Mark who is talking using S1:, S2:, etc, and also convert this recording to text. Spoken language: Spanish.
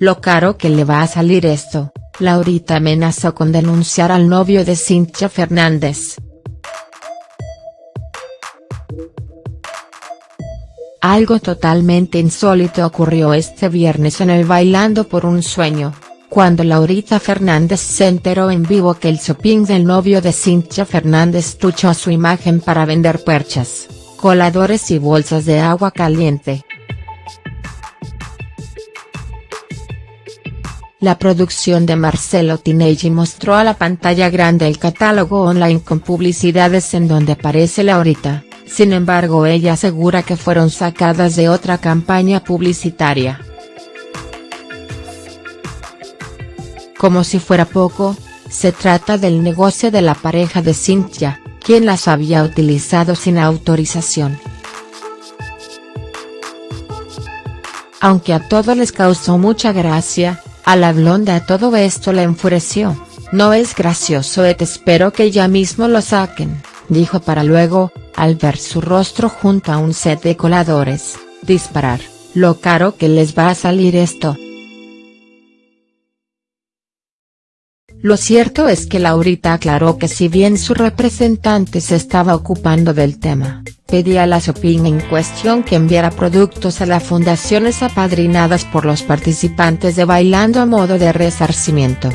S1: lo caro que le va a salir esto, Laurita amenazó con denunciar al novio de Cintia Fernández. Algo totalmente insólito ocurrió este viernes en el Bailando por un Sueño, cuando Laurita Fernández se enteró en vivo que el shopping del novio de Cintia Fernández tuchó su imagen para vender perchas, coladores y bolsas de agua caliente. La producción de Marcelo Tinelli mostró a la pantalla grande el catálogo online con publicidades en donde aparece Laurita, sin embargo ella asegura que fueron sacadas de otra campaña publicitaria. Como si fuera poco, se trata del negocio de la pareja de Cynthia, quien las había utilizado sin autorización. Aunque a todos les causó mucha gracia, a la blonda todo esto le enfureció, no es gracioso et espero que ya mismo lo saquen, dijo para luego, al ver su rostro junto a un set de coladores, disparar, lo caro que les va a salir esto. Lo cierto es que Laurita aclaró que si bien su representante se estaba ocupando del tema, pedía a la shopping en cuestión que enviara productos a las fundaciones apadrinadas por los participantes de Bailando a modo de resarcimiento.